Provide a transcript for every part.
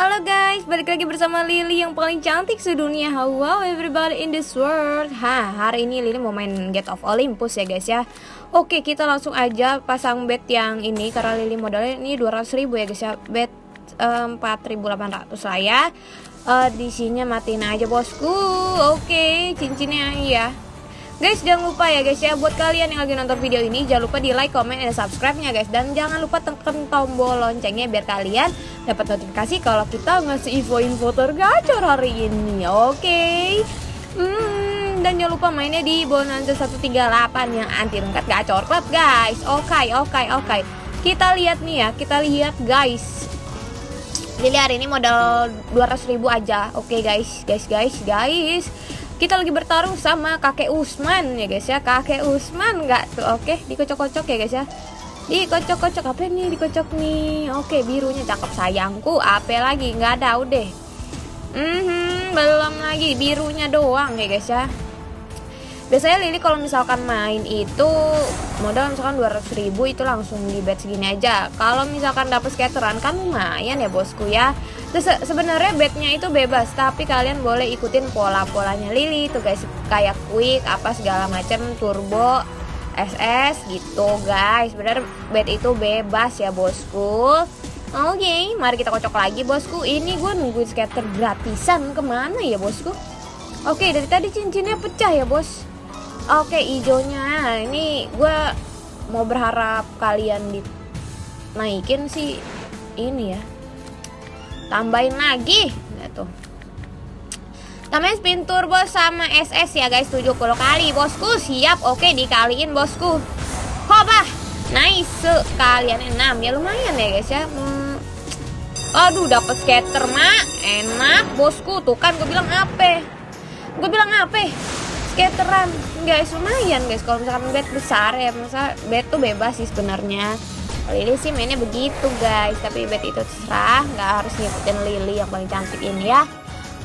Halo guys, balik lagi bersama Lily yang paling cantik sedunia. Wow everybody in this world. Hah, hari ini Lily mau main Get of Olympus ya guys ya. Oke, kita langsung aja pasang bet yang ini Karena Lily modalnya ini 200 ribu ya guys ya. Bet um, 4800 lah ya. Uh, Di sini matiin aja bosku. Oke, cincinnya ya. Guys jangan lupa ya guys ya buat kalian yang lagi nonton video ini jangan lupa di like, comment, dan subscribe-nya guys. Dan jangan lupa tekan tombol loncengnya biar kalian dapat notifikasi kalau kita ngasih info-info tergacor hari ini. Oke. Okay? Hmm, dan jangan lupa mainnya di Bonanza 138 yang anti rungkat gacor club guys. Oke, okay, oke, okay, oke. Okay. Kita lihat nih ya, kita lihat guys. Jadi hari ini modal 200 ribu aja. Oke okay, guys, guys, guys, guys kita lagi bertarung sama kakek Usman ya guys ya kakek Usman nggak tuh oke dikocok-kocok ya guys ya dikocok-kocok apa nih dikocok nih? Oke birunya cakep sayangku. Apa lagi? Nggak ada udah. Mm -hmm, belum lagi. Birunya doang ya guys ya. Biasanya Lili kalau misalkan main itu modal misalkan 200 ribu itu langsung di bet segini aja. Kalau misalkan dapet skateran kan lumayan ya bosku ya. Terus sebenarnya betnya itu bebas tapi kalian boleh ikutin pola-polanya. Lili tuh guys kayak quick apa segala macam turbo SS gitu guys. Bener bet itu bebas ya bosku. Oke, okay, mari kita kocok lagi bosku. Ini gue nungguin skater gratisan. Ke mana ya bosku? Oke, okay, dari tadi cincinnya pecah ya bos. Oke hijaunya. Ini gue mau berharap kalian dinaikin sih ini ya. Tambahin lagi. Gitu tambahin spin turbo sama SS ya guys. 70 kali. Bosku siap. Oke dikaliin bosku. Hoba nice. Kalian 6 ya lumayan ya guys ya. Hmm. aduh dapat skater mak. Enak bosku. Tuh kan gue bilang apa? Gue bilang apa? Skateran. Guys lumayan guys. Kalau misalkan bed besar ya masa bed tuh bebas sih sebenarnya. Lily sih mainnya begitu guys. Tapi bed itu terserah. Nggak harus ngikutin Lily yang paling cantik ini ya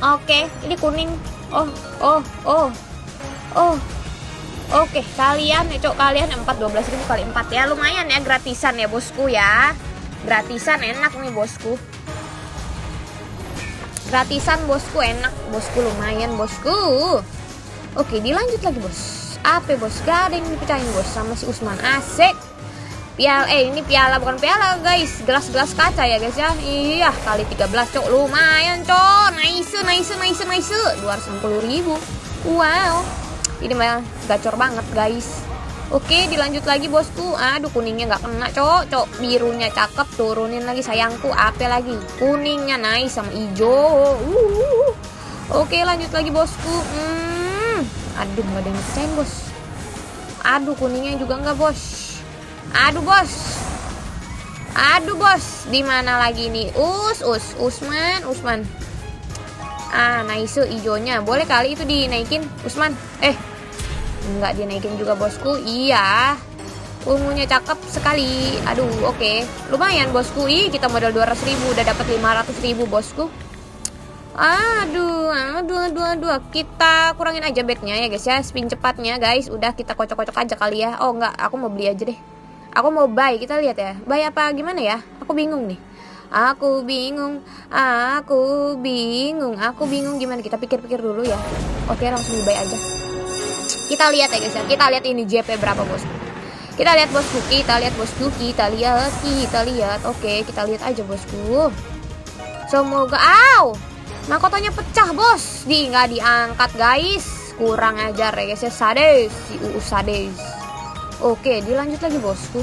oke ini kuning. Oh oh oh. Oh. Oke kalian ya cok kalian 4 12 ribu kali 4 ya. Lumayan ya gratisan ya bosku ya. Gratisan enak nih bosku. Gratisan bosku enak. Bosku lumayan bosku. Oke dilanjut lagi bos. Apa bos? Gak ada yang dipecahin bos Sama si Usman. Asik Piala, eh ini piala bukan piala guys. Gelas-gelas kaca ya guys ya. Iya kali 13 cok. Lumayan cok. Nice nice nice nice. 260 ribu. Wow. Ini mah gacor banget guys. Oke dilanjut lagi bosku. Aduh kuningnya gak kena cok. Cok birunya cakep. Turunin lagi sayangku. Apa lagi? Kuningnya nice sama hijau uh. Oke lanjut lagi bosku. Hmm. Aduh nggak ada yang bos. Aduh kuningnya juga nggak bos aduh bos aduh bos di mana lagi nih us us usman usman ah nice hijaunya boleh kali itu dinaikin usman eh nggak dinaikin juga bosku iya ungunya cakep sekali aduh oke okay. lumayan bosku ih kita modal 200 ribu udah dapat 500 ribu bosku Aduh, aduh, aduh, aduh. Kita kurangin aja bednya ya guys ya. Spin cepatnya guys. Udah kita kocok-kocok aja kali ya. Oh enggak, aku mau beli aja deh. Aku mau buy. Kita lihat ya. Buy apa gimana ya? Aku bingung nih. Aku bingung. Aku bingung. Aku bingung gimana. Kita pikir-pikir dulu ya. Oke, langsung buy aja. Kita lihat ya guys ya. Kita lihat ini JP berapa bosku. Kita lihat bosku. Kita lihat bosku. Kita lihat. Kita lihat. Oke, kita lihat aja bosku. Semoga. Aw! Mahkotanya pecah bos Di nggak diangkat guys Kurang ajar ya guys ya Sades Si UU Sades Oke dilanjut lagi bosku.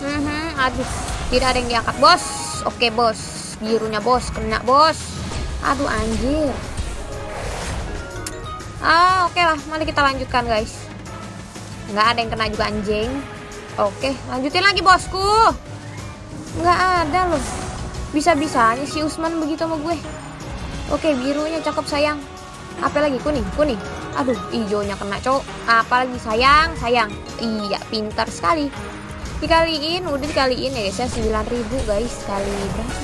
Hmm, Aduh Tidak ada yang diangkat bos. Oke bos. Birunya bos. Kena bos. Aduh anjir Ah oke lah. Mari kita lanjutkan guys. Nggak ada yang kena juga anjing. Oke lanjutin lagi bosku. Nggak ada loh. Bisa-bisanya si Usman begitu sama gue. Oke, birunya cakep sayang. Apa lagi? Kuning, kuning. Aduh, hijaunya kena cowok. Apalagi sayang, sayang. Iya, pintar sekali. Dikaliin, udah dikaliin ya guys ya 9000 guys kali berapa?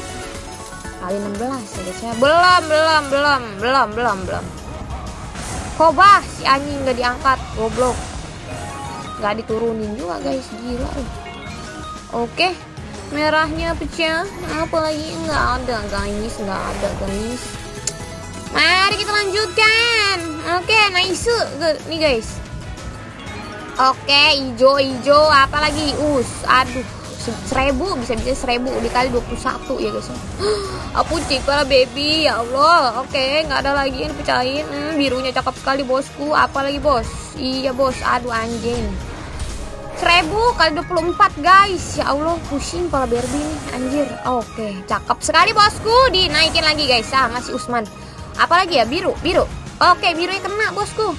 Kali 16 ya guys ya. Belum, belum, belum, belum, belum, belum. Kobah si anjing nggak diangkat, goblok. Nggak diturunin juga guys, gila. Oke, merahnya pecah apalagi nggak ada guys nggak ada guys mari kita lanjutkan. Oke nice nih guys. Oke hijau hijau apalagi us aduh seribu bisa bisa seribu dikali 21 ya guys. Aku para baby ya Allah. Oke nggak ada lagi yang dipecahin. Hmm, birunya cakep sekali bosku. Apalagi bos? Iya bos. Aduh anjing. 1000 kali 24 guys. Ya Allah pusing kepala Barbie nih Anjir. Oke cakep sekali bosku. Dinaikin lagi guys. Ah masih Usman Apalagi ya? Biru Biru. Oke birunya kena bosku.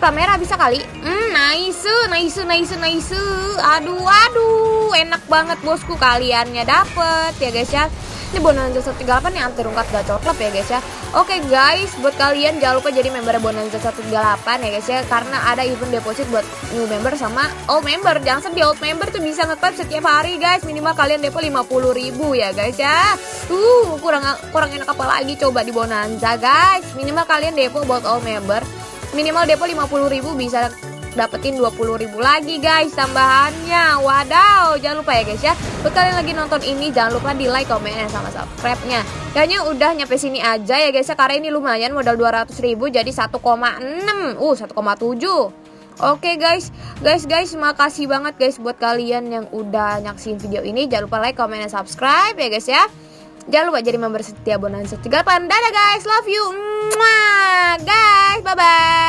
Kamera bisa kali. Hmm nice Nice nice nice. Aduh aduh. Enak banget bosku. Kaliannya dapet ya guys ya ini Bonanza 138 yang anti rungkat gacor club ya guys ya. Oke guys buat kalian jangan lupa jadi member Bonanza 138 ya guys ya. Karena ada event deposit buat new member sama old member. Jangan sedih old member tuh bisa nge setiap hari guys. Minimal kalian depo 50 ribu ya guys ya. Uh kurang, kurang enak apa lagi coba di Bonanza guys. Minimal kalian depo buat old member. Minimal depo 50 ribu bisa dapetin 20 ribu lagi guys tambahannya wadaw jangan lupa ya guys ya buat kalian lagi nonton ini jangan lupa di like komen sama subscribe nya kayaknya udah nyampe sini aja ya guys ya karena ini lumayan modal 200 ribu jadi 1,6 uh 1,7 Oke okay guys, guys guys, makasih banget guys buat kalian yang udah nyaksin video ini. Jangan lupa like, comment, dan subscribe ya guys ya. Jangan lupa jadi member setia Bonanza 38. Dadah guys, love you. Mwah, guys, bye bye.